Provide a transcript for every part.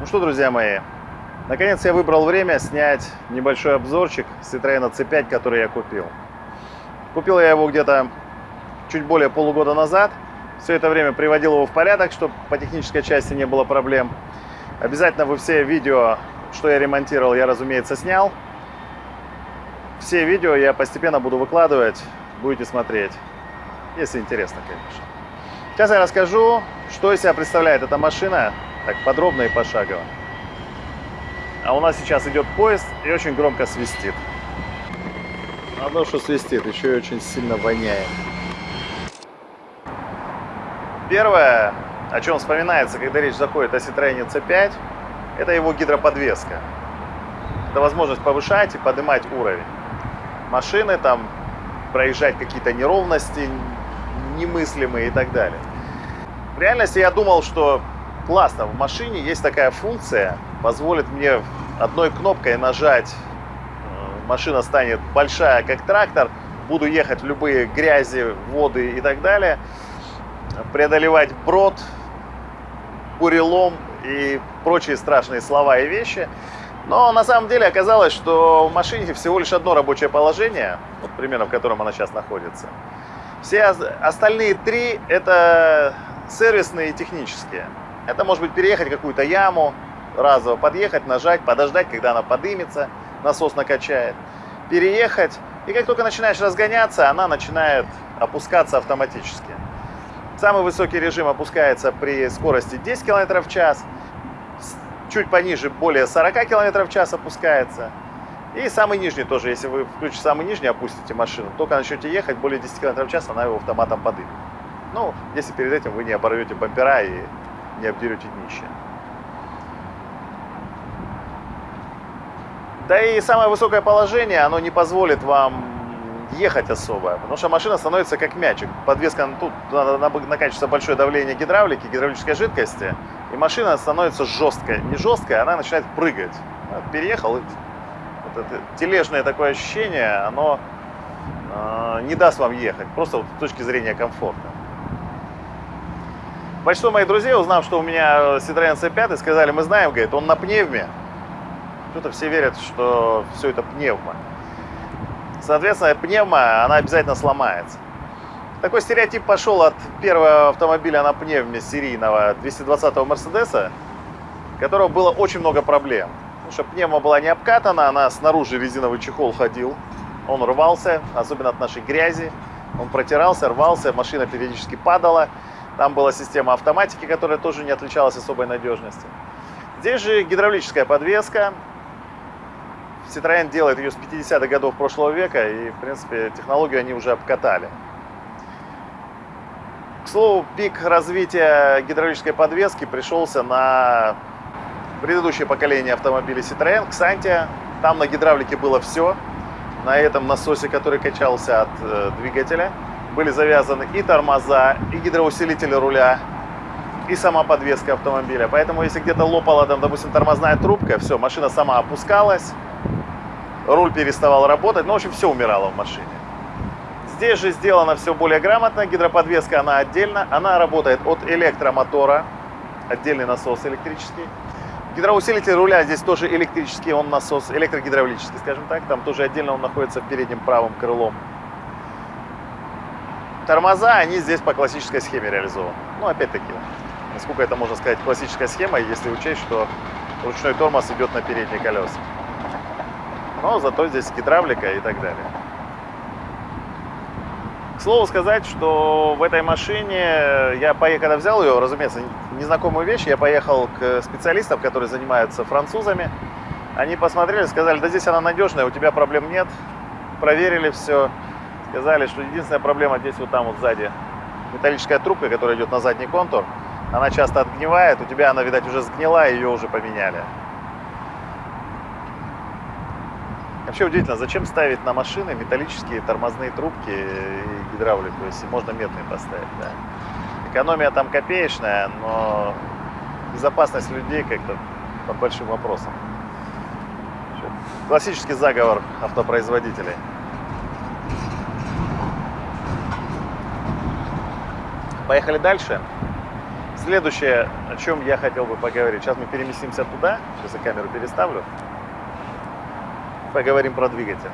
Ну что, друзья мои, наконец я выбрал время снять небольшой обзорчик Citroёn C5, который я купил. Купил я его где-то чуть более полугода назад. Все это время приводил его в порядок, чтобы по технической части не было проблем. Обязательно вы все видео, что я ремонтировал, я, разумеется, снял. Все видео я постепенно буду выкладывать, будете смотреть, если интересно, конечно. Сейчас я расскажу, что из себя представляет эта машина, так подробно и пошагово. А у нас сейчас идет поезд и очень громко свистит. Одно, что свистит, еще и очень сильно воняет. Первое, о чем вспоминается, когда речь заходит о Citroёn C5, это его гидроподвеска. Это возможность повышать и поднимать уровень машины, там проезжать какие-то неровности немыслимые и так далее. В реальности я думал, что классно, в машине есть такая функция, позволит мне одной кнопкой нажать, э, машина станет большая, как трактор, буду ехать в любые грязи, воды и так далее – преодолевать брод, бурелом и прочие страшные слова и вещи. Но на самом деле оказалось, что в машине всего лишь одно рабочее положение, вот примерно в котором она сейчас находится. Все остальные три это сервисные и технические. Это может быть переехать какую-то яму, разово подъехать, нажать, подождать, когда она подымется, насос накачает, переехать. И как только начинаешь разгоняться, она начинает опускаться автоматически. Самый высокий режим опускается при скорости 10 км в час. Чуть пониже, более 40 км в час опускается. И самый нижний тоже, если вы включите самый нижний, опустите машину, только начнете ехать, более 10 км в час она его автоматом подымет. Ну, если перед этим вы не оборвете бампера и не обдерете днище. Да и самое высокое положение, оно не позволит вам ехать особо, потому что машина становится как мячик. Подвеска, тут накачивается большое давление гидравлики, гидравлической жидкости, и машина становится жесткой. Не жесткая, она начинает прыгать. Переехал, вот это тележное такое ощущение, оно э, не даст вам ехать, просто вот с точки зрения комфорта. Большинство моих друзей, узнав, что у меня Citroёn C5, сказали, мы знаем, говорит, он на пневме. Что-то все верят, что все это пневма. Соответственно, пневма, она обязательно сломается. Такой стереотип пошел от первого автомобиля на пневме серийного 220-го Мерседеса, у которого было очень много проблем. Потому что пневма была не обкатана, она снаружи резиновый чехол ходил, он рвался, особенно от нашей грязи. Он протирался, рвался, машина периодически падала. Там была система автоматики, которая тоже не отличалась особой надежностью. Здесь же гидравлическая подвеска, Citroёn делает ее с 50-х годов прошлого века, и, в принципе, технологию они уже обкатали. К слову, пик развития гидравлической подвески пришелся на предыдущее поколение автомобилей Citroёn, Xantia. Там на гидравлике было все. На этом насосе, который качался от э, двигателя, были завязаны и тормоза, и гидроусилители руля, и сама подвеска автомобиля. Поэтому, если где-то лопала, там, допустим, тормозная трубка, все, машина сама опускалась, руль переставал работать, ну, в общем, все умирало в машине. Здесь же сделано все более грамотно, гидроподвеска она отдельно, она работает от электромотора, отдельный насос электрический. Гидроусилитель руля здесь тоже электрический, он насос, электрогидравлический, скажем так, там тоже отдельно он находится передним правым крылом. Тормоза, они здесь по классической схеме реализованы. Ну, опять-таки, насколько это можно сказать классическая схема, если учесть, что ручной тормоз идет на передние колеса но зато здесь гидравлика и так далее. К слову сказать, что в этой машине я поехал, когда взял ее, разумеется, незнакомую вещь, я поехал к специалистам, которые занимаются французами. Они посмотрели, сказали, да здесь она надежная, у тебя проблем нет. Проверили все, сказали, что единственная проблема здесь вот там вот сзади металлическая трубка, которая идет на задний контур. Она часто отгнивает, у тебя она, видать, уже сгнила, ее уже поменяли. Вообще удивительно, зачем ставить на машины металлические тормозные трубки и гидравлику, если можно медные поставить, да. Экономия там копеечная, но безопасность людей как-то под большим вопросом. Классический заговор автопроизводителей. Поехали дальше. Следующее, о чем я хотел бы поговорить. Сейчас мы переместимся туда. Сейчас я камеру переставлю. Поговорим про двигатель.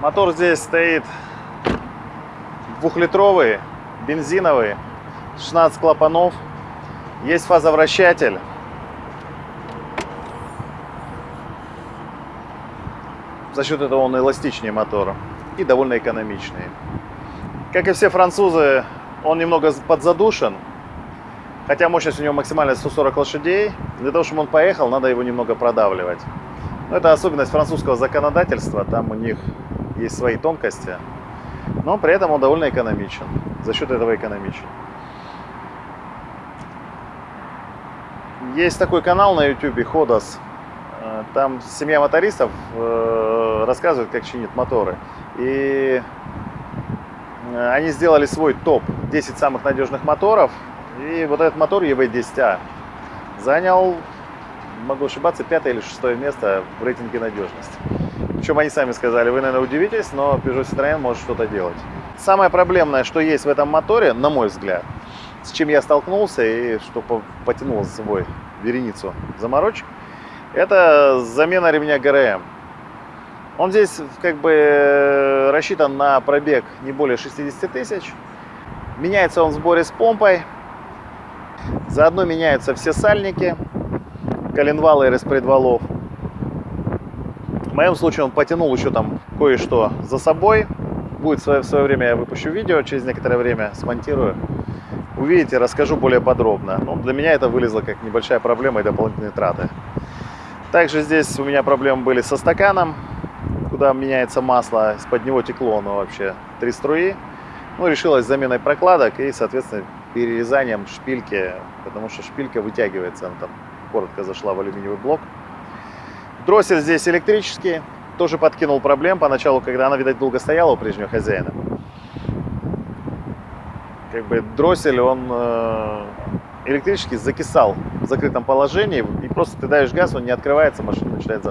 Мотор здесь стоит двухлитровый, бензиновый, 16 клапанов. Есть фазовращатель. За счет этого он эластичнее мотора и довольно экономичный. Как и все французы, он немного подзадушен, хотя мощность у него максимальная 140 лошадей. Для того, чтобы он поехал, надо его немного продавливать. Но это особенность французского законодательства, там у них есть свои тонкости, но при этом он довольно экономичен, за счет этого экономичен. Есть такой канал на YouTube, Ходос, там семья мотористов э, рассказывает, как чинит моторы. И э, они сделали свой топ 10 самых надежных моторов. И вот этот мотор EV10A занял, могу ошибаться, пятое или шестое место в рейтинге надежности. Причем они сами сказали, вы, наверное, удивитесь, но Peugeot Citroën может что-то делать. Самое проблемное, что есть в этом моторе, на мой взгляд, с чем я столкнулся и что потянул за собой вереницу заморочек, это замена ремня ГРМ. Он здесь как бы рассчитан на пробег не более 60 тысяч. Меняется он в сборе с помпой. Заодно меняются все сальники, коленвалы и распредвалов. В моем случае он потянул еще там кое-что за собой. Будет в свое, в свое время я выпущу видео, через некоторое время смонтирую. Увидите, расскажу более подробно. Но ну, для меня это вылезло как небольшая проблема и дополнительные траты. Также здесь у меня проблемы были со стаканом, куда меняется масло. Из-под него текло оно вообще три струи. Ну, решилась заменой прокладок и, соответственно, перерезанием шпильки, потому что шпилька вытягивается, она там коротко зашла в алюминиевый блок. Дроссель здесь электрический, тоже подкинул проблем поначалу, когда она, видать, долго стояла у прежнего хозяина. Как бы дроссель, он э, электрический закисал в закрытом положении, и просто ты даешь газ, он не открывается, машина начинает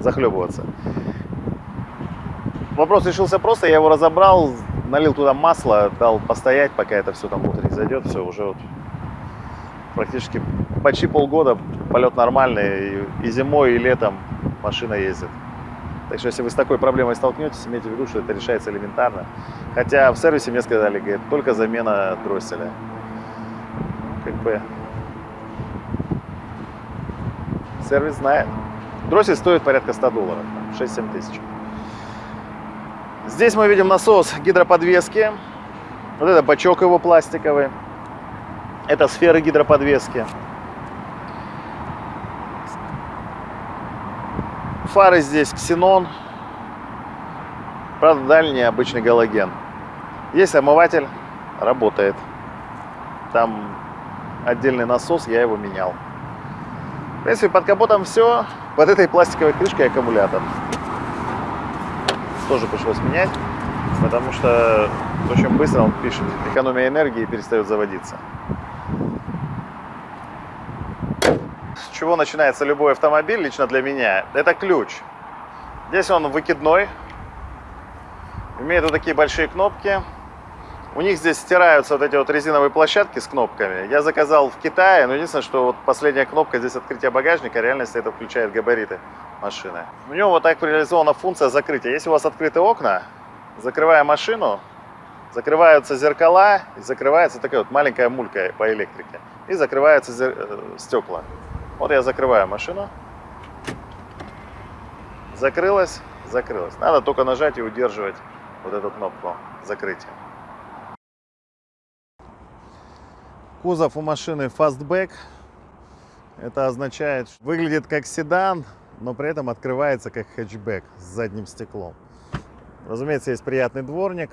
захлебываться. Вопрос решился просто, я его разобрал, налил туда масло, дал постоять, пока это все там внутрь не зайдет, все, уже вот практически почти полгода полет нормальный, и, зимой, и летом машина ездит. Так что, если вы с такой проблемой столкнетесь, имейте в виду, что это решается элементарно. Хотя в сервисе мне сказали, говорит, только замена дросселя. Бы... Сервис знает. Дроссель стоит порядка 100 долларов, 6-7 тысяч. Здесь мы видим насос гидроподвески. Вот это бачок его пластиковый. Это сферы гидроподвески. Фары здесь ксенон. Правда, дальний обычный галоген. Есть омыватель, работает. Там отдельный насос, я его менял. В принципе, под капотом все. Под этой пластиковой крышкой аккумулятор. Тоже пришлось менять, потому что очень быстро он пишет экономия энергии перестает заводиться. чего начинается любой автомобиль, лично для меня, это ключ. Здесь он выкидной, имеет вот такие большие кнопки. У них здесь стираются вот эти вот резиновые площадки с кнопками. Я заказал в Китае, но единственное, что вот последняя кнопка здесь открытия багажника, реальности это включает габариты машины. У него вот так реализована функция закрытия. Если у вас открыты окна, закрывая машину, закрываются зеркала, и закрывается такая вот маленькая мулька по электрике, и закрываются э, стекла. Вот я закрываю машину. Закрылась, закрылась. Надо только нажать и удерживать вот эту кнопку закрытия. Кузов у машины Fastback. Это означает, что выглядит как седан, но при этом открывается как хэтчбэк с задним стеклом. Разумеется, есть приятный дворник.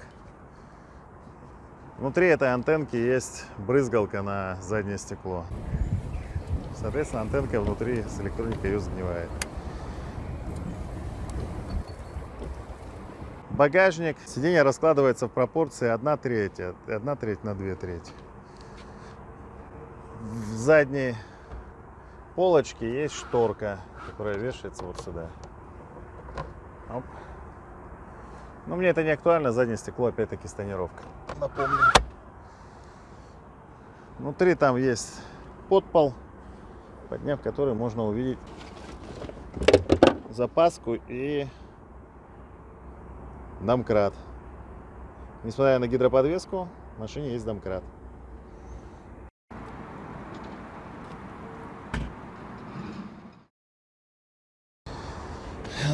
Внутри этой антенки есть брызгалка на заднее стекло. Соответственно, антенка внутри с электроникой ее загнивает. Багажник. Сиденье раскладывается в пропорции 1 треть, 1 треть на 2 трети. В задней полочке есть шторка, которая вешается вот сюда. Оп. Но мне это не актуально, заднее стекло опять-таки с тонировкой. Напомню. Внутри там есть подпол, подняв который можно увидеть запаску и домкрат. Несмотря на гидроподвеску, в машине есть домкрат.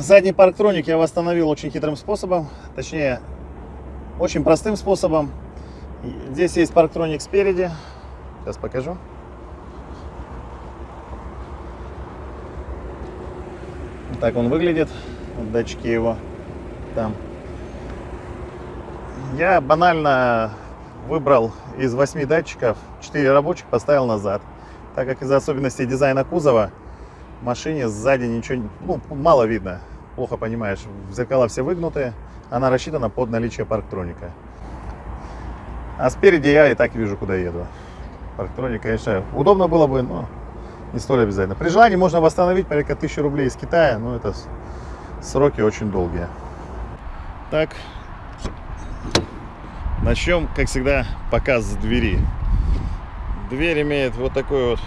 Задний парктроник я восстановил очень хитрым способом, точнее, очень простым способом. Здесь есть парктроник спереди, сейчас покажу. Так он выглядит, датчики его там. Я банально выбрал из 8 датчиков 4 рабочих, поставил назад. Так как из-за особенностей дизайна кузова машине сзади ничего ну, мало видно плохо понимаешь, зеркала все выгнутые, она рассчитана под наличие парктроника. А спереди я и так вижу, куда еду. Парктроник, конечно, удобно было бы, но не столь обязательно. При желании можно восстановить порядка 1000 рублей из Китая, но это сроки очень долгие. Так, начнем, как всегда, показ с двери. Дверь имеет вот такой вот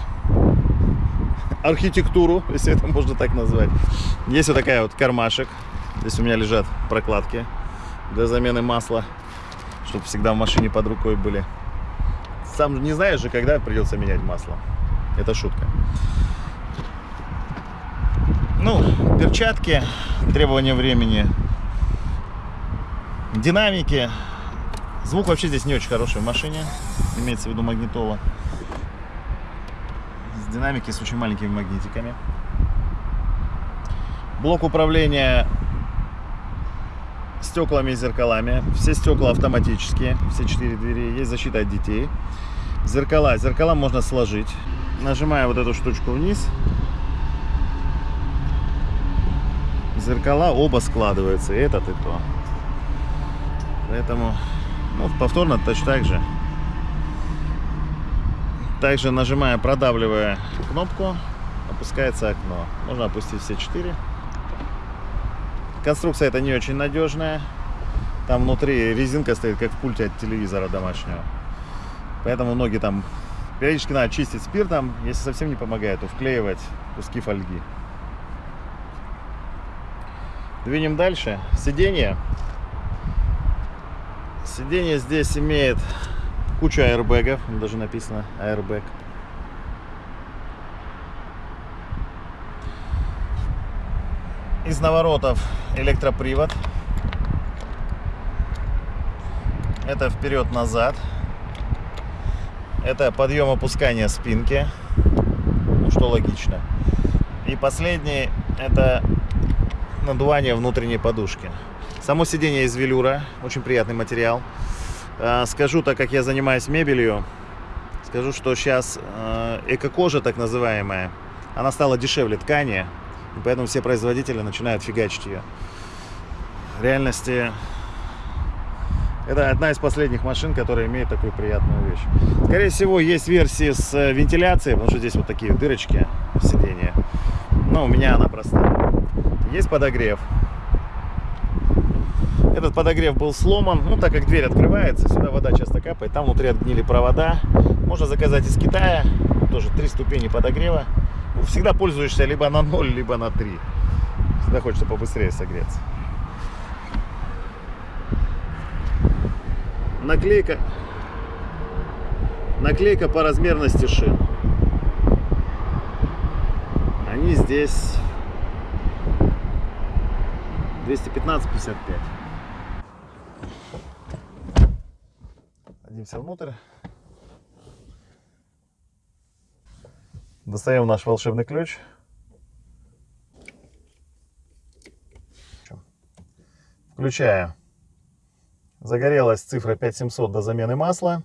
архитектуру, если это можно так назвать. Есть вот такая вот кармашек. Здесь у меня лежат прокладки для замены масла, чтобы всегда в машине под рукой были. Сам не знаешь же, когда придется менять масло. Это шутка. Ну, перчатки, требования времени, динамики. Звук вообще здесь не очень хороший в машине, имеется в виду магнитола динамики с очень маленькими магнитиками. Блок управления стеклами и зеркалами. Все стекла автоматические, все четыре двери. Есть защита от детей. Зеркала. Зеркала можно сложить. Нажимая вот эту штучку вниз. Зеркала оба складываются. И этот, и то. Поэтому ну, повторно точно так же. Также нажимая, продавливая кнопку, опускается окно. Можно опустить все четыре. Конструкция это не очень надежная. Там внутри резинка стоит, как в пульте от телевизора домашнего. Поэтому ноги там периодически надо чистить спиртом. Если совсем не помогает, то вклеивать куски фольги. Двинем дальше. Сиденье. Сиденье здесь имеет Куча аэрбэгов, даже написано airbag. Из наворотов электропривод. Это вперед-назад. Это подъем опускания спинки. Ну, что логично. И последний это надувание внутренней подушки. Само сиденье из велюра. Очень приятный материал. А, скажу, так как я занимаюсь мебелью, скажу, что сейчас э, эко-кожа, так называемая, она стала дешевле ткани, и поэтому все производители начинают фигачить ее. В реальности это одна из последних машин, которая имеет такую приятную вещь. Скорее всего, есть версии с э, вентиляцией, потому что здесь вот такие дырочки в сиденье. Но у меня она простая. Есть подогрев. Этот подогрев был сломан, ну так как дверь открывается, сюда вода часто капает, там внутри отгнили провода. Можно заказать из Китая, тоже три ступени подогрева. Всегда пользуешься либо на 0, либо на 3. Всегда хочется побыстрее согреться. Наклейка. Наклейка по размерности шин. Они здесь 215-55. Садимся внутрь. Достаем наш волшебный ключ. Включаю. Загорелась цифра 5700 до замены масла.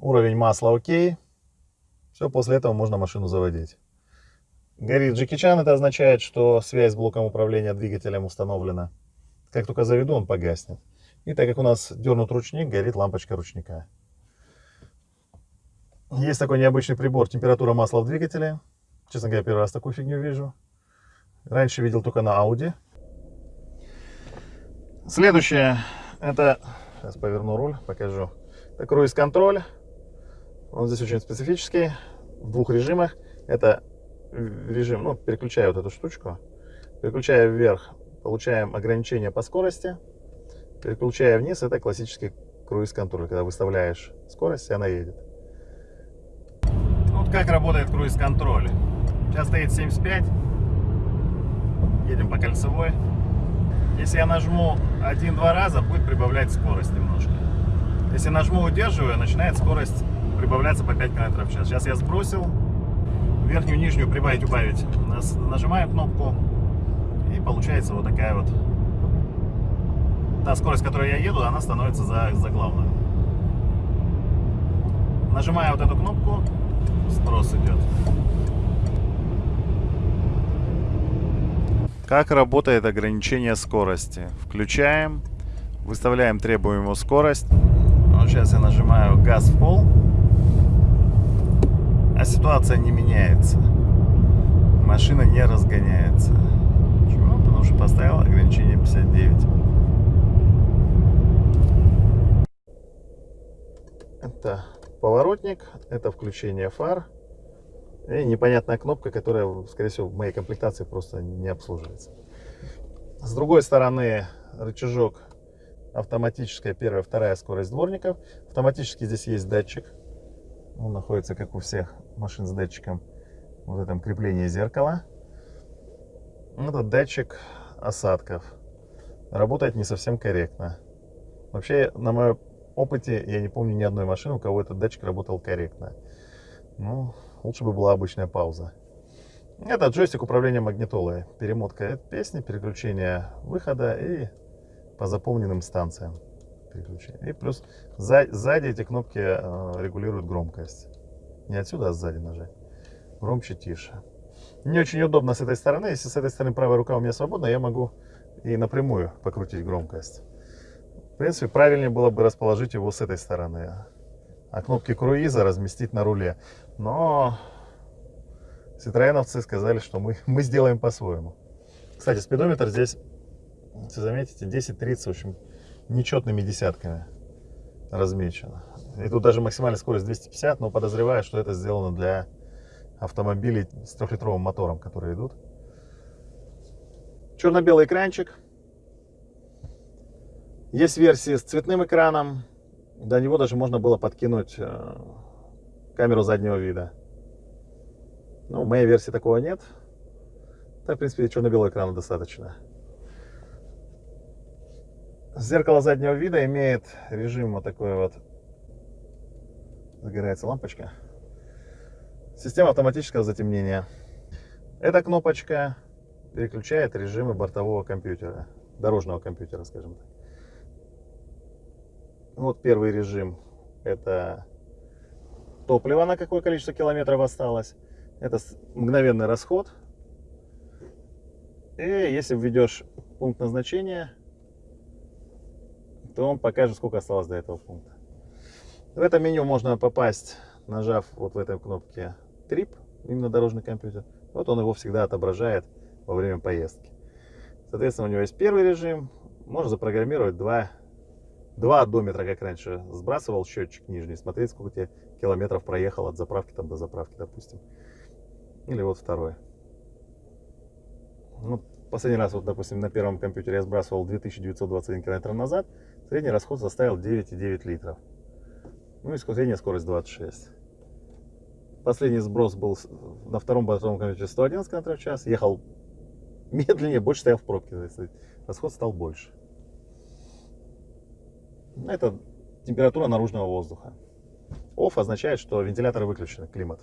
Уровень масла окей. Все, после этого можно машину заводить. Горит Джеки это означает, что связь с блоком управления двигателем установлена. Как только заведу, он погаснет. И так как у нас дернут ручник, горит лампочка ручника. Есть такой необычный прибор, температура масла в двигателе. Честно говоря, первый раз такую фигню вижу. Раньше видел только на Audi. Следующее, это, сейчас поверну руль, покажу. Это круиз-контроль. Он здесь очень специфический, в двух режимах. Это режим, ну, переключая вот эту штучку, переключая вверх, получаем ограничение по скорости. Переключая вниз, это классический круиз-контроль, когда выставляешь скорость, и она едет. Вот как работает круиз-контроль. Сейчас стоит 75. Едем по кольцевой. Если я нажму один-два раза, будет прибавлять скорость немножко. Если нажму удерживаю, начинает скорость прибавляться по 5 км в час. Сейчас я сбросил. Верхнюю, нижнюю прибавить, убавить. Нажимаем кнопку. И получается вот такая вот та скорость, которой я еду, она становится за, за главную. Нажимая вот эту кнопку, сброс идет. Как работает ограничение скорости? Включаем, выставляем требуемую скорость. Вот сейчас я нажимаю газ в пол, а ситуация не меняется. Машина не разгоняется. Почему? Потому что поставил ограничение 59. Это поворотник, это включение фар. И непонятная кнопка, которая, скорее всего, в моей комплектации просто не обслуживается. С другой стороны, рычажок автоматическая первая, вторая скорость дворников. Автоматически здесь есть датчик. Он находится, как у всех машин с датчиком, в этом креплении зеркала. Это датчик осадков. Работает не совсем корректно. Вообще, на моем опыте, я не помню ни одной машины, у кого этот датчик работал корректно. Ну, лучше бы была обычная пауза. Это джойстик управления магнитолой. Перемотка песни, переключение выхода и по заполненным станциям переключение. И плюс сзади, сзади эти кнопки э, регулируют громкость. Не отсюда, а сзади нажать. Громче, тише. Не очень удобно с этой стороны. Если с этой стороны правая рука у меня свободна, я могу и напрямую покрутить громкость. В принципе, правильнее было бы расположить его с этой стороны. А кнопки круиза разместить на руле. Но Citroеновцы сказали, что мы, мы сделаем по-своему. Кстати, спидометр здесь, если заметите, 10-30, в общем, нечетными десятками размечено. И тут даже максимальная скорость 250, но подозреваю, что это сделано для автомобилей с трехлитровым мотором, которые идут. Черно-белый экранчик. Есть версии с цветным экраном. До него даже можно было подкинуть э, камеру заднего вида. Ну, в моей версии такого нет. Так, в принципе, черно-белого экрана достаточно. Зеркало заднего вида имеет режим вот такой вот. Загорается лампочка. Система автоматического затемнения. Эта кнопочка переключает режимы бортового компьютера, дорожного компьютера, скажем так. Вот первый режим. Это топливо, на какое количество километров осталось. Это мгновенный расход. И если введешь пункт назначения, то он покажет, сколько осталось до этого пункта. В это меню можно попасть, нажав вот в этой кнопке Trip, именно дорожный компьютер. Вот он его всегда отображает во время поездки. Соответственно, у него есть первый режим. Можно запрограммировать два два одометра, как раньше, сбрасывал счетчик нижний, смотреть, сколько тебе километров проехал от заправки там до заправки, допустим. Или вот второй. Ну, последний раз, вот, допустим, на первом компьютере я сбрасывал 2921 километр назад, средний расход составил 9,9 литров. Ну и средняя скорость 26. Последний сброс был на втором бортовом компьютере 111 км в час. Ехал медленнее, больше стоял в пробке. Расход стал больше. Это температура наружного воздуха. Off означает, что вентиляторы выключены, климат.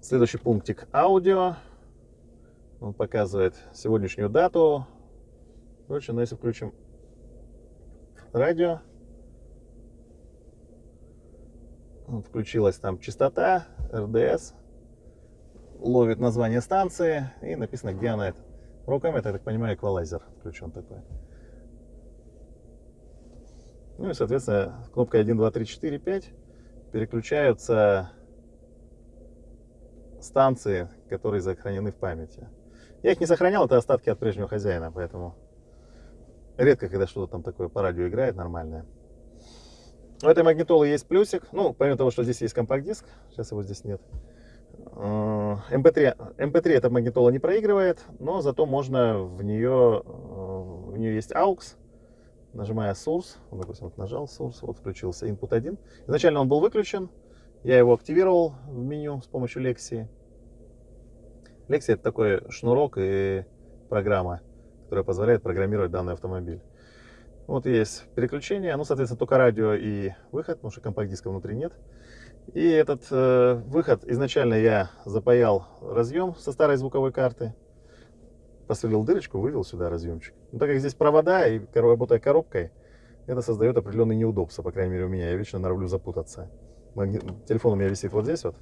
Следующий пунктик аудио. Он показывает сегодняшнюю дату. Короче, но если включим радио, включилась там частота, РДС, ловит название станции и написано, где она это. Руками я так понимаю, эквалайзер включен такой. Ну и, соответственно, кнопкой 1, 2, 3, 4, 5 переключаются станции, которые сохранены в памяти. Я их не сохранял, это остатки от прежнего хозяина, поэтому Редко, когда что-то там такое по радио играет нормальное. У этой магнитолы есть плюсик. Ну, помимо того, что здесь есть компакт-диск, сейчас его здесь нет. MP3, э, MP3 эта магнитола не проигрывает, но зато можно в нее, в нее есть AUX, нажимая Source, допустим, вот нажал Source, вот включился Input 1. Изначально он был выключен, я его активировал в меню с помощью Lexi. Lexi это такой шнурок и программа, которая позволяет программировать данный автомобиль. Вот есть переключение, ну, соответственно, только радио и выход, потому что компакт-диска внутри нет. И этот э, выход изначально я запаял разъем со старой звуковой карты, посверлил дырочку, вывел сюда разъемчик. Но так как здесь провода и работая коробкой, это создает определенные неудобства, по крайней мере у меня. Я вечно норовлю запутаться. Магнит... Телефон у меня висит вот здесь вот.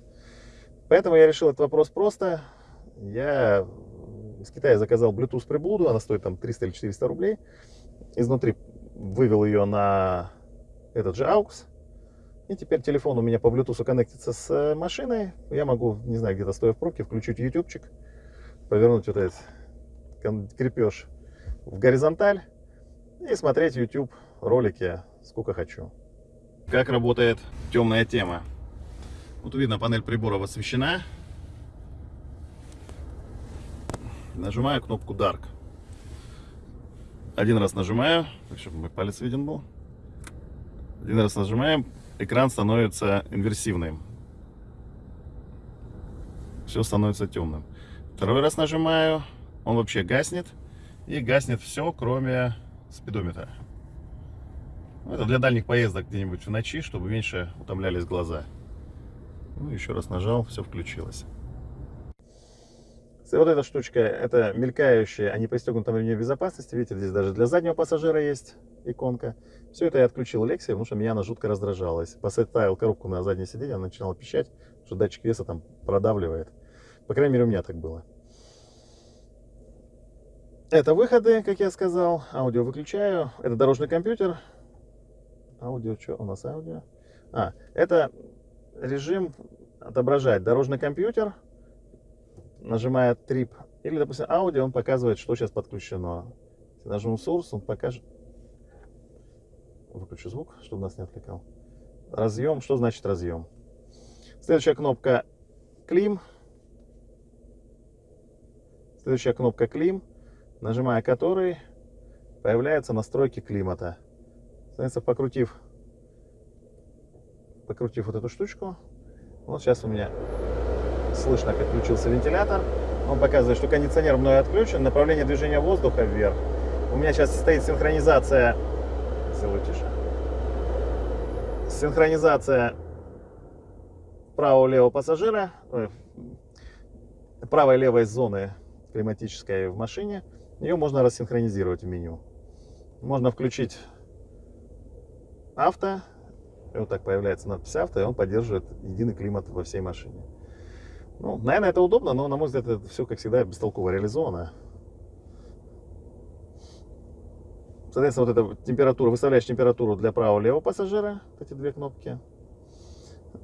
Поэтому я решил этот вопрос просто. Я из Китая заказал Bluetooth приблуду, она стоит там 300 или 400 рублей. Изнутри вывел ее на этот же AUX. И теперь телефон у меня по Bluetooth коннектится с э, машиной. Я могу, не знаю, где-то стоя в пробке, включить ютубчик, повернуть вот этот крепеж в горизонталь и смотреть YouTube ролики сколько хочу. Как работает темная тема? Вот видно, панель приборов освещена. Нажимаю кнопку Dark. Один раз нажимаю, так, чтобы мой палец виден был. Один раз нажимаем, экран становится инверсивным. Все становится темным. Второй раз нажимаю, он вообще гаснет. И гаснет все, кроме спидометра. Ну, это для дальних поездок где-нибудь в ночи, чтобы меньше утомлялись глаза. Ну, еще раз нажал, все включилось. Вот эта штучка, это мелькающая, а не пристегнутом ремне безопасности. Видите, здесь даже для заднего пассажира есть иконка. Все это я отключил Lexi, потому что меня она жутко раздражалась. Поставил коробку на заднее сиденье, она пищать, что датчик веса там продавливает. По крайней мере, у меня так было. Это выходы, как я сказал. Аудио выключаю. Это дорожный компьютер. Аудио, что у нас аудио? А, это режим отображать дорожный компьютер. Нажимая трип. Или, допустим, аудио, он показывает, что сейчас подключено. Если нажму source, он покажет. Выключу звук, чтобы нас не отвлекал. Разъем. Что значит разъем? Следующая кнопка клим. Следующая кнопка клим нажимая который появляются настройки климата. Соответственно, покрутив, покрутив вот эту штучку, вот сейчас у меня слышно, как включился вентилятор. Он показывает, что кондиционер мной отключен, направление движения воздуха вверх. У меня сейчас стоит синхронизация, сделаю тише, синхронизация правого-левого пассажира, правой и левой зоны климатической в машине. Ее можно рассинхронизировать в меню. Можно включить авто, и вот так появляется надпись авто, и он поддерживает единый климат во всей машине. Ну, наверное, это удобно, но, на мой взгляд, это все, как всегда, бестолково реализовано. Соответственно, вот эта температура, выставляешь температуру для правого и левого пассажира, эти две кнопки.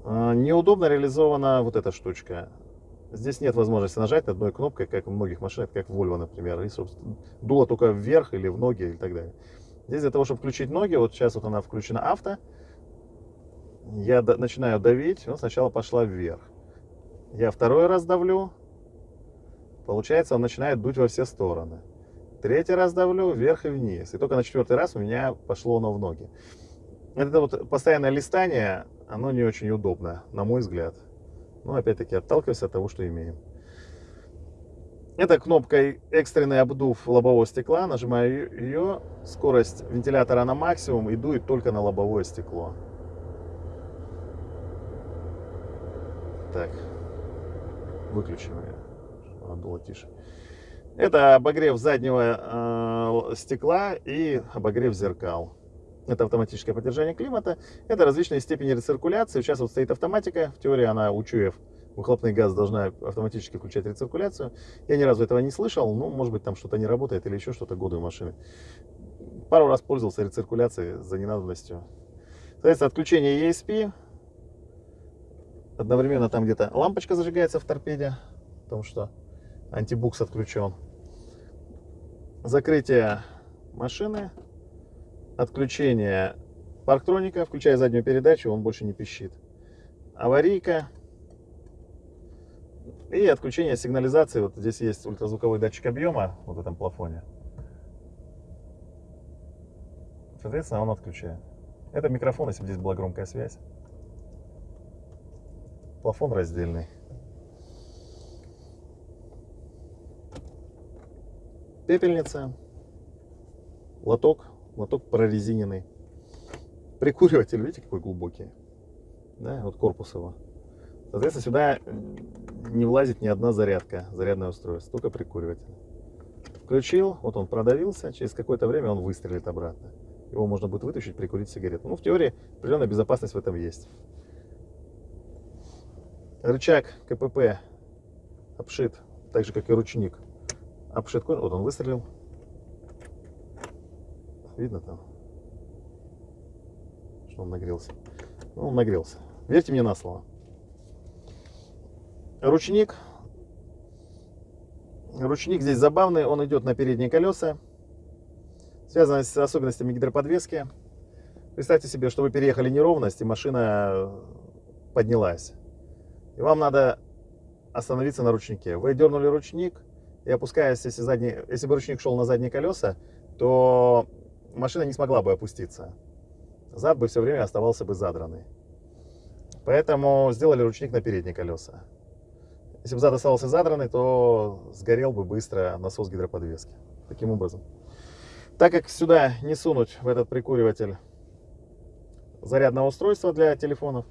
А, неудобно реализована вот эта штучка. Здесь нет возможности нажать одной кнопкой, как в многих машинах, как в Volvo, например. И, собственно, дуло только вверх или в ноги и так далее. Здесь для того, чтобы включить ноги, вот сейчас вот она включена авто, я начинаю давить, он сначала пошла вверх. Я второй раз давлю, получается, он начинает дуть во все стороны. Третий раз давлю вверх и вниз. И только на четвертый раз у меня пошло оно в ноги. Это вот постоянное листание, оно не очень удобно, на мой взгляд. Но опять-таки отталкиваясь от того, что имеем. Это кнопка экстренный обдув лобового стекла. Нажимаю ее. Скорость вентилятора на максимум и дует только на лобовое стекло. Так. Выключим ее. Было тише. Это обогрев заднего э, стекла и обогрев зеркал это автоматическое поддержание климата, это различные степени рециркуляции. Сейчас вот стоит автоматика, в теории она, учуев, выхлопный газ должна автоматически включать рециркуляцию. Я ни разу этого не слышал, ну, может быть, там что-то не работает или еще что-то, годы у машины. Пару раз пользовался рециркуляцией за ненадобностью. Соответственно, отключение ESP. Одновременно там где-то лампочка зажигается в торпеде, потому что антибукс отключен. Закрытие машины отключение парктроника, включая заднюю передачу, он больше не пищит. Аварийка. И отключение сигнализации. Вот здесь есть ультразвуковой датчик объема вот в этом плафоне. Соответственно, он отключает. Это микрофон, если бы здесь была громкая связь. Плафон раздельный. Пепельница. Лоток. Лоток прорезиненный. Прикуриватель, видите, какой глубокий. Да, вот корпус его. Соответственно, сюда не влазит ни одна зарядка, зарядное устройство, только прикуриватель. Включил, вот он продавился, через какое-то время он выстрелит обратно. Его можно будет вытащить, прикурить сигарету. Ну, в теории, определенная безопасность в этом есть. Рычаг КПП обшит, так же, как и ручник. Обшит, вот он выстрелил. Видно там, что он нагрелся. Ну, он нагрелся. Верьте мне на слово. Ручник. Ручник здесь забавный, он идет на передние колеса. Связано с особенностями гидроподвески. Представьте себе, что вы переехали неровность, и машина поднялась. И вам надо остановиться на ручнике. Вы дернули ручник, и опускаясь, если, задний, если бы ручник шел на задние колеса, то машина не смогла бы опуститься. Зад бы все время оставался бы задранный. Поэтому сделали ручник на передние колеса. Если бы зад оставался задранный, то сгорел бы быстро насос гидроподвески. Таким образом. Так как сюда не сунуть в этот прикуриватель зарядное устройство для телефонов,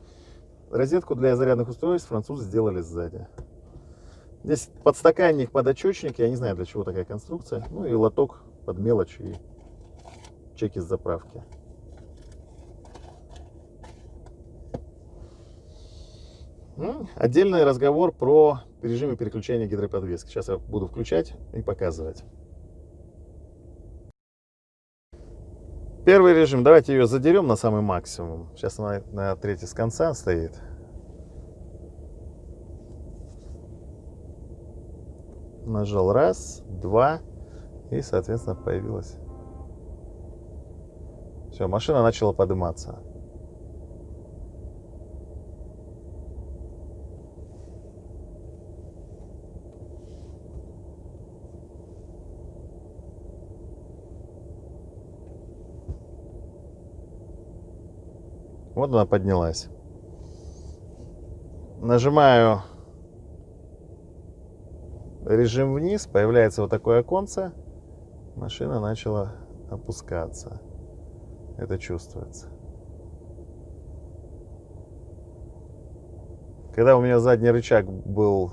розетку для зарядных устройств французы сделали сзади. Здесь подстаканник, подочечник, я не знаю для чего такая конструкция. Ну и лоток под мелочь и чеки с заправки. Ну, отдельный разговор про режимы переключения гидроподвески. Сейчас я буду включать и показывать. Первый режим, давайте ее задерем на самый максимум. Сейчас она на третий с конца стоит. Нажал раз, два, и, соответственно, появилась. Все, машина начала подниматься. Вот она поднялась. Нажимаю режим вниз, появляется вот такое оконце. Машина начала опускаться. Это чувствуется. Когда у меня задний рычаг был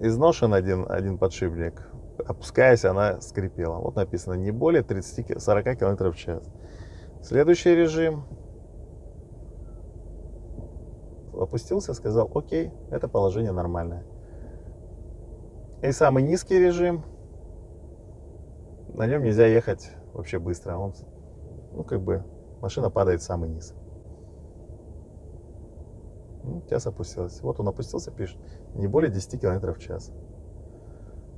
изношен один, один подшипник, опускаясь, она скрипела. Вот написано не более 30-40 км в час. Следующий режим. Опустился, сказал, окей, это положение нормальное. И самый низкий режим. На нем нельзя ехать вообще быстро. Он, ну, как бы, машина падает в самый низ. Ну, сейчас опустилась. Вот он опустился, пишет, не более 10 км в час.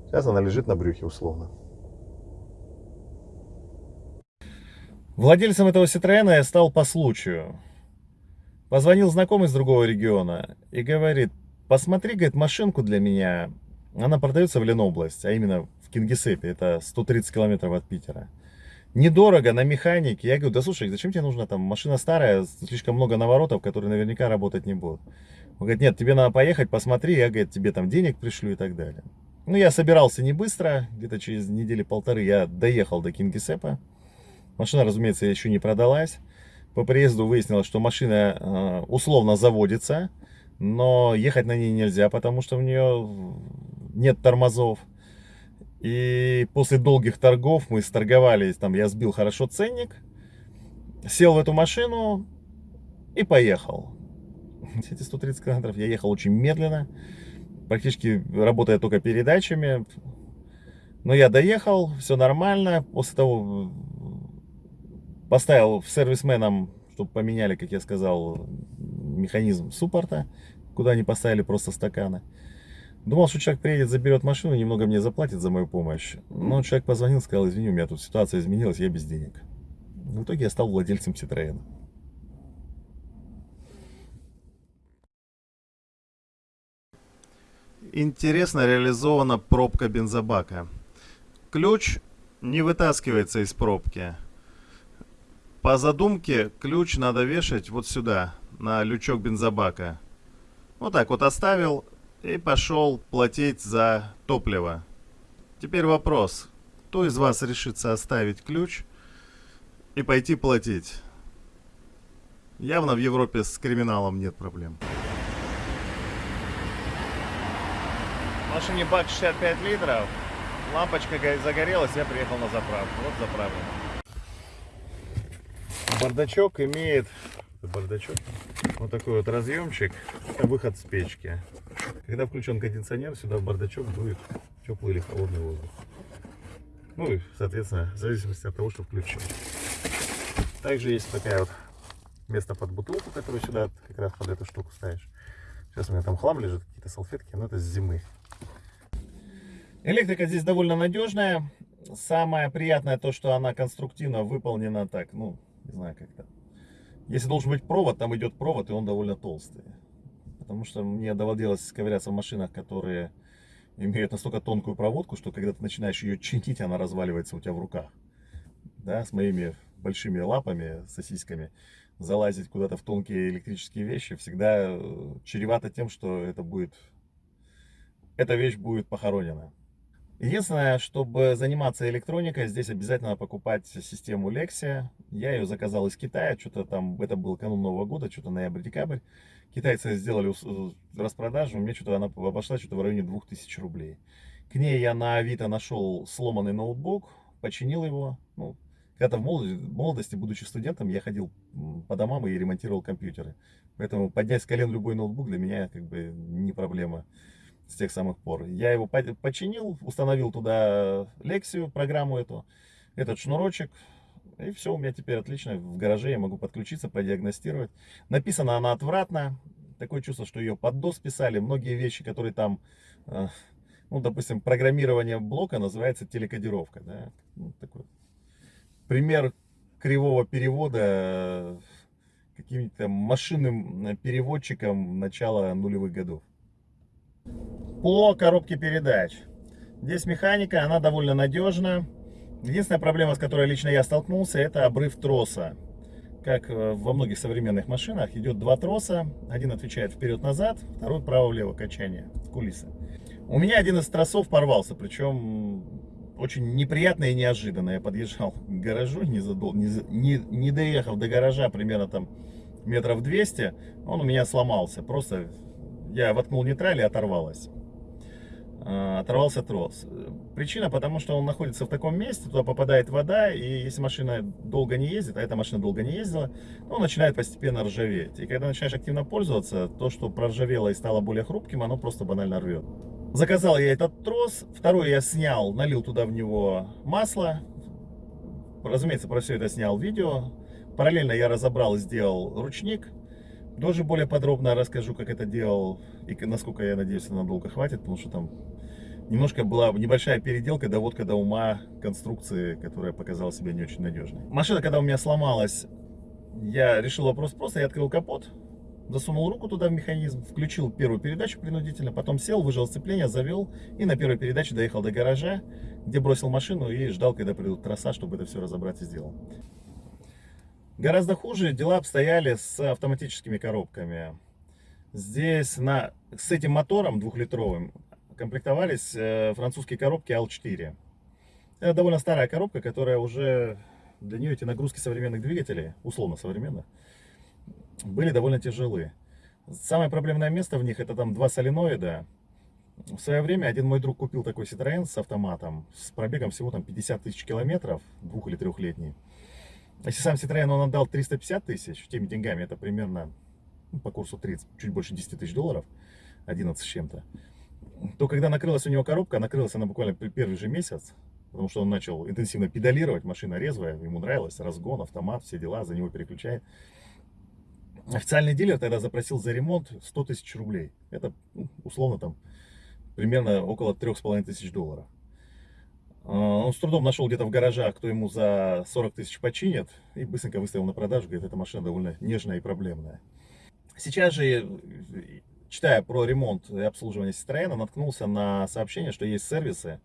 Сейчас она лежит на брюхе условно. Владельцем этого Citroёна я стал по случаю. Позвонил знакомый из другого региона и говорит, посмотри, говорит, машинку для меня. Она продается в Ленобласть, а именно в Кингисеппе, это 130 километров от Питера. Недорого, на механике. Я говорю, да слушай, зачем тебе нужна там машина старая, слишком много наворотов, которые наверняка работать не будут. Он говорит, нет, тебе надо поехать, посмотри, я, говорит, тебе там денег пришлю и так далее. Ну, я собирался не быстро, где-то через недели полторы я доехал до Кингисеппа. Машина, разумеется, еще не продалась. По приезду выяснилось, что машина э, условно заводится, но ехать на ней нельзя, потому что в нее нет тормозов. И после долгих торгов мы сторговались, там я сбил хорошо ценник, сел в эту машину и поехал. Эти 130 километров я ехал очень медленно, практически работая только передачами. Но я доехал, все нормально. После того Поставил сервисменам, чтобы поменяли, как я сказал, механизм суппорта, куда они поставили просто стаканы. Думал, что человек приедет, заберет машину, немного мне заплатит за мою помощь. Но человек позвонил, сказал, извини, у меня тут ситуация изменилась, я без денег. В итоге я стал владельцем Citroёn. Интересно реализована пробка бензобака. Ключ не вытаскивается из пробки. По задумке ключ надо вешать вот сюда, на лючок бензобака. Вот так вот оставил и пошел платить за топливо. Теперь вопрос. Кто из вас решится оставить ключ и пойти платить? Явно в Европе с криминалом нет проблем. В машине бак 65 литров. Лампочка загорелась, я приехал на заправку. Вот заправлено. Бардачок имеет бардачок вот такой вот разъемчик. Выход с печки. Когда включен кондиционер, сюда в бардачок дует теплый или холодный воздух. Ну и, соответственно, в зависимости от того, что включен. Также есть такая вот место под бутылку, которую сюда как раз под эту штуку ставишь. Сейчас у меня там хлам лежит, какие-то салфетки, но это с зимы. Электрика здесь довольно надежная. Самое приятное то, что она конструктивно выполнена так, ну, не знаю как то Если должен быть провод, там идет провод, и он довольно толстый. Потому что мне доводилось ковыряться в машинах, которые имеют настолько тонкую проводку, что когда ты начинаешь ее чинить, она разваливается у тебя в руках. Да, с моими большими лапами, сосисками, залазить куда-то в тонкие электрические вещи всегда э, чревато тем, что это будет, эта вещь будет похоронена. Единственное, чтобы заниматься электроникой, здесь обязательно покупать систему Lexia. Я ее заказал из Китая, что-то там, это был канун Нового года, что-то ноябрь-декабрь. Китайцы сделали распродажу, мне что-то она обошла что-то в районе 2000 рублей. К ней я на Авито нашел сломанный ноутбук, починил его. Ну, когда-то в молодости, будучи студентом, я ходил по домам и ремонтировал компьютеры. Поэтому поднять с колен любой ноутбук для меня как бы не проблема с тех самых пор. Я его починил, установил туда Лексию, программу эту, этот шнурочек. И все, у меня теперь отлично. В гараже я могу подключиться, продиагностировать. Написано она отвратно. Такое чувство, что ее под DOS писали. Многие вещи, которые там, э, ну, допустим, программирование блока называется телекодировка. Да? Ну, такой пример кривого перевода э, каким-то машинным переводчиком начала нулевых годов. По коробке передач. Здесь механика, она довольно надежна. Единственная проблема, с которой лично я столкнулся, это обрыв троса. Как э, во многих современных машинах, идет два троса. Один отвечает вперед-назад, второй право-влево качание, кулисы. У меня один из тросов порвался, причем очень неприятно и неожиданно. Я подъезжал к гаражу, не, задол... не, не, не доехав до гаража примерно там метров 200, он у меня сломался. Просто я воткнул нейтраль и оторвалась. А, оторвался трос. Причина, потому что он находится в таком месте, туда попадает вода, и если машина долго не ездит, а эта машина долго не ездила, ну, он начинает постепенно ржаветь. И когда начинаешь активно пользоваться, то, что проржавело и стало более хрупким, оно просто банально рвет. Заказал я этот трос, второй я снял, налил туда в него масло. Разумеется, про все это снял видео. Параллельно я разобрал и сделал ручник. Тоже более подробно расскажу, как это делал и насколько, я надеюсь, надолго хватит, потому что там немножко была небольшая переделка, доводка до ума конструкции, которая показала себя не очень надежной. Машина, когда у меня сломалась, я решил вопрос просто, я открыл капот, засунул руку туда в механизм, включил первую передачу принудительно, потом сел, выжал сцепление, завел и на первой передаче доехал до гаража, где бросил машину и ждал, когда придут троса, чтобы это все разобрать и сделал. Гораздо хуже дела обстояли с автоматическими коробками. Здесь на, с этим мотором двухлитровым комплектовались э, французские коробки L4. Это довольно старая коробка, которая уже для нее эти нагрузки современных двигателей, условно современных, были довольно тяжелы. Самое проблемное место в них это там два соленоида. В свое время один мой друг купил такой Citroёn с автоматом, с пробегом всего там 50 тысяч километров, двух- или трехлетний. Если сам Citroёn он отдал 350 тысяч, теми деньгами это примерно ну, по курсу 30, чуть больше 10 тысяч долларов, 11 с чем-то, то когда накрылась у него коробка, накрылась она буквально первый же месяц, потому что он начал интенсивно педалировать, машина резвая, ему нравилось, разгон, автомат, все дела, за него переключает. Официальный дилер тогда запросил за ремонт 100 тысяч рублей. Это ну, условно там примерно около трех с половиной тысяч долларов. А, он с трудом нашел где-то в гаражах, кто ему за 40 тысяч починит, и быстренько выставил на продажу, говорит, эта машина довольно нежная и проблемная. Сейчас же, читая про ремонт и обслуживание Citroёn, наткнулся на сообщение, что есть сервисы,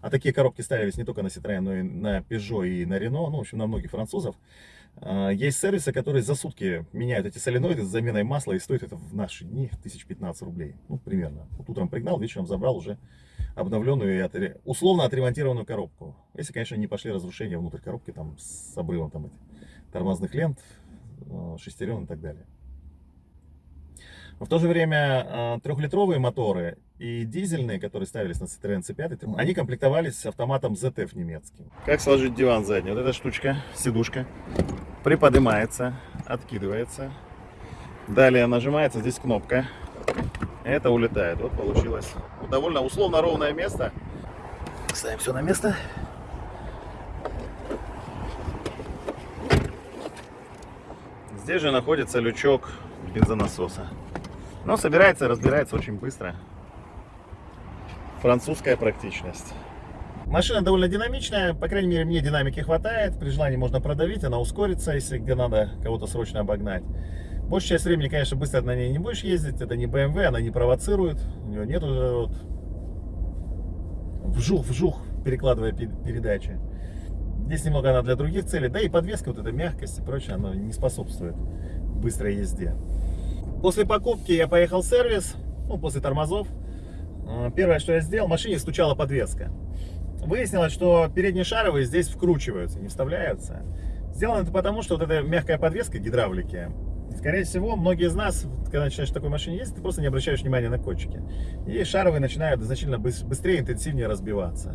а такие коробки ставились не только на Citroёn, но и на Peugeot и на Renault, ну, в общем, на многих французов. А, есть сервисы, которые за сутки меняют эти соленоиды с заменой масла, и стоит это в наши дни 1015 рублей. Ну, примерно. Вот утром пригнал, вечером забрал уже обновленную и условно отремонтированную коробку. Если, конечно, не пошли разрушения внутрь коробки, там, с обрывом там, этих тормозных лент, а, шестерен и так далее. Но в то же время а, трехлитровые моторы и дизельные, которые ставились на Citroёn C5, они комплектовались с автоматом ZF немецким. Как сложить диван задний? Вот эта штучка, сидушка, приподнимается, откидывается. Далее нажимается здесь кнопка. Это улетает. Вот получилось довольно условно ровное место. Ставим все на место. Здесь же находится лючок бензонасоса. Но собирается и разбирается очень быстро. Французская практичность. Машина довольно динамичная, по крайней мере мне динамики хватает. При желании можно продавить, она ускорится, если где надо кого-то срочно обогнать. Большая часть времени, конечно, быстро на ней не будешь ездить. Это не BMW, она не провоцирует. У нее нет уже вот вжух-вжух, перекладывая передачи. Здесь немного она для других целей. Да и подвеска, вот эта мягкость и прочее, она не способствует быстрой езде. После покупки я поехал в сервис, ну, после тормозов. А, первое, что я сделал, машине стучала подвеска. Выяснилось, что передние шаровые здесь вкручиваются, не вставляются. Сделано это потому, что вот эта мягкая подвеска гидравлики, скорее всего, многие из нас, когда начинаешь в такой машине ездить, ты просто не обращаешь внимания на кончики. И шаровые начинают значительно быстрее, интенсивнее разбиваться.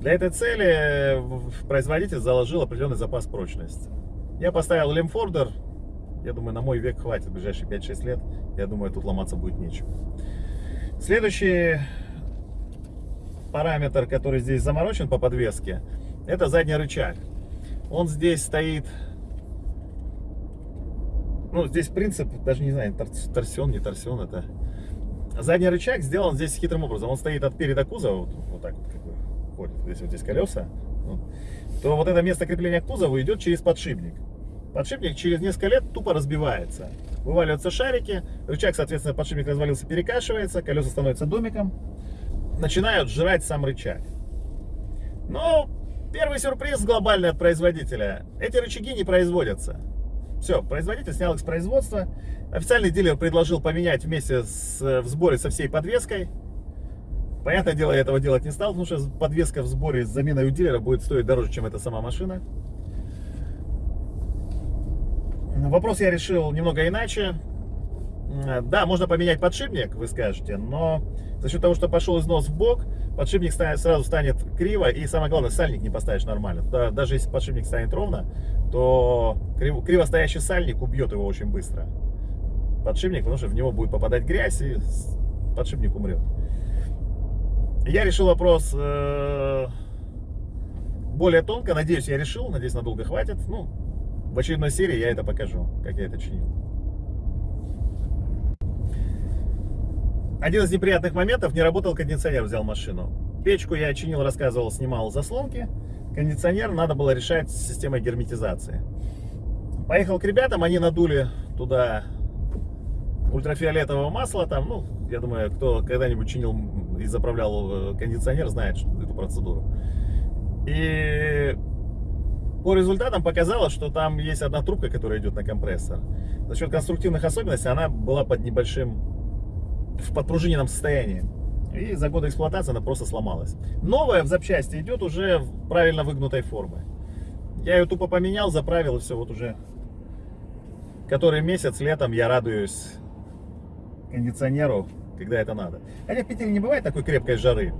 Для этой цели производитель заложил определенный запас прочности. Я поставил лемфордер я думаю, на мой век хватит, в ближайшие 5-6 лет. Я думаю, тут ломаться будет нечем. Следующий параметр, который здесь заморочен по подвеске, это задний рычаг. Он здесь стоит... Ну, здесь принцип, даже не знаю, торсион, не торсион, это... Задний рычаг сделан здесь хитрым образом. Он стоит от переда кузова, вот, вот так вот, как бы, ходит. Если вот здесь колеса, то вот это место крепления к кузову идет через подшипник подшипник через несколько лет тупо разбивается. Вываливаются шарики, рычаг, соответственно, подшипник развалился, перекашивается, колеса становятся домиком, начинают жрать сам рычаг. Но первый сюрприз глобальный от производителя. Эти рычаги не производятся. Все, производитель снял их с производства. Официальный дилер предложил поменять вместе с, в сборе со всей подвеской. Понятное дело, я этого делать не стал, потому что подвеска в сборе с заменой у дилера будет стоить дороже, чем эта сама машина. Вопрос я решил немного иначе. Да, можно поменять подшипник, вы скажете, но за счет того, что пошел износ в бок, подшипник сразу станет криво, и самое главное, сальник не поставишь нормально. Даже если подшипник станет ровно, то криво стоящий сальник убьет его очень быстро. Подшипник, потому что в него будет попадать грязь, и подшипник умрет. Я решил вопрос э, более тонко, надеюсь, я решил, надеюсь, надолго хватит. Ну, в очередной серии я это покажу, как я это чинил. Один из неприятных моментов, не работал кондиционер, взял машину. Печку я чинил, рассказывал, снимал заслонки. Кондиционер надо было решать с системой герметизации. Поехал к ребятам, они надули туда ультрафиолетового масла. Там, ну, я думаю, кто когда-нибудь чинил и заправлял э, кондиционер, знает эту процедуру. И по результатам показалось, что там есть одна трубка, которая идет на компрессор. За счет конструктивных особенностей она была под небольшим, в подпружиненном состоянии. И за годы эксплуатации она просто сломалась. Новая в запчасти идет уже в правильно выгнутой формы. Я ее тупо поменял, заправил и все, вот уже который месяц летом я радуюсь кондиционеру, когда это надо. Хотя в Питере не бывает такой крепкой жары.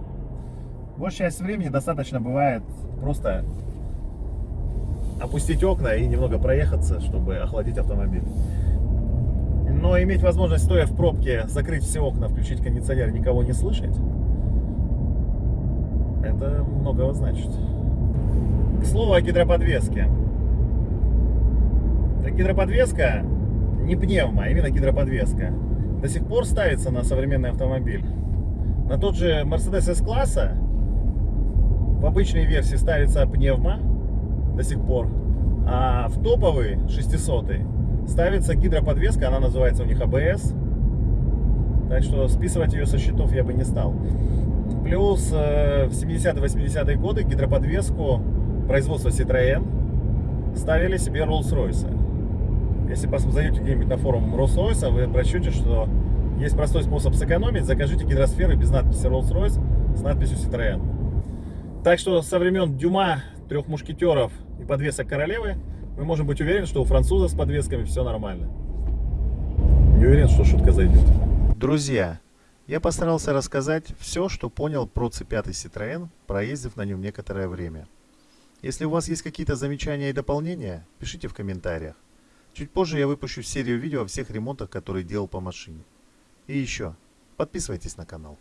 Большая часть времени достаточно бывает просто опустить окна и немного проехаться, чтобы охладить автомобиль. Но иметь возможность, стоя в пробке, закрыть все окна, включить кондиционер, никого не слышать, это многого значит. К слову о гидроподвеске. Гидроподвеска не пневма, а именно гидроподвеска. До сих пор ставится на современный автомобиль. На тот же Mercedes S-класса в обычной версии ставится пневма до сих пор, а в топовый 600 ставится гидроподвеска, она называется у них ABS. Так что списывать ее со счетов я бы не стал. Плюс э, в 70-80-е годы гидроподвеску производства Citroën ставили себе Rolls-Royce. Если зайдете где-нибудь на форум Rolls-Royce, вы прочтете, что есть простой способ сэкономить. Закажите гидросферы без надписи Rolls-Royce с надписью Citroën. Так что со времен Дюма, трех мушкетеров и подвесок королевы мы можем быть уверены, что у француза с подвесками все нормально. Не уверен, что шутка зайдет. Друзья, я постарался рассказать все, что понял про C5 Citroën, проездив на нем некоторое время. Если у вас есть какие-то замечания и дополнения, пишите в комментариях. Чуть позже я выпущу серию видео о всех ремонтах, которые делал по машине. И еще, подписывайтесь на канал.